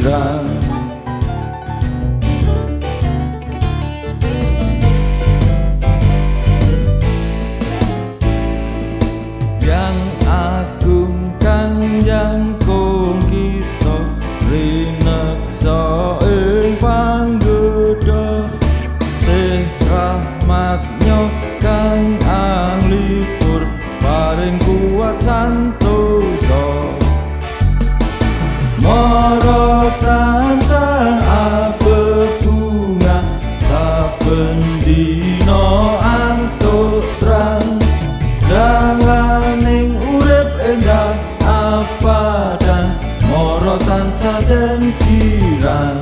kirang Yang agung kan yang kong kita Rineksa saden kirang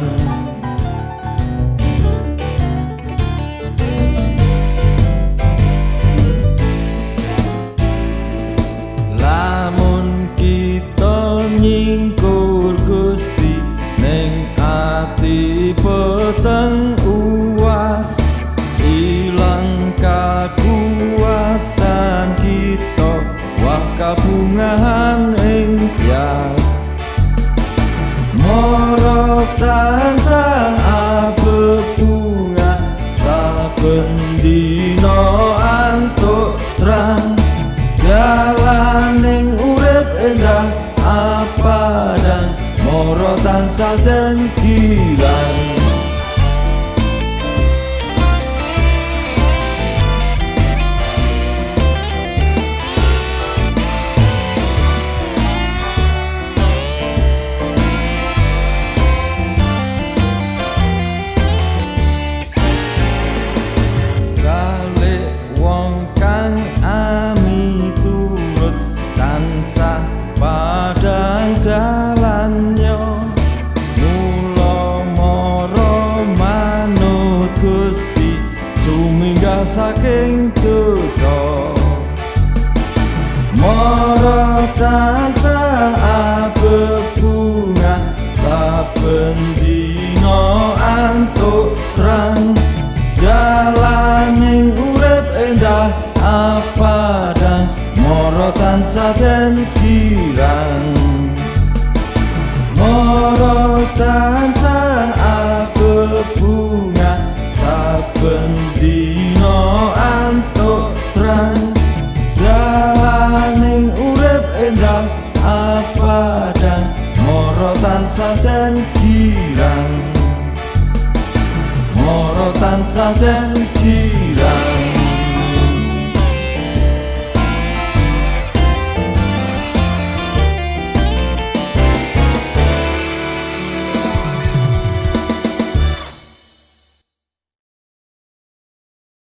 Lamun kita nyingkur Gusti ning ati peteng uas ilang kakuatan kita wah morotan saden kirang tu so Moro tansa apa bunga Saben dino antuk terang. Jalani urep endah apa dan Moro tansa den kirang. Moro tansa tansah dan girang Moro tansah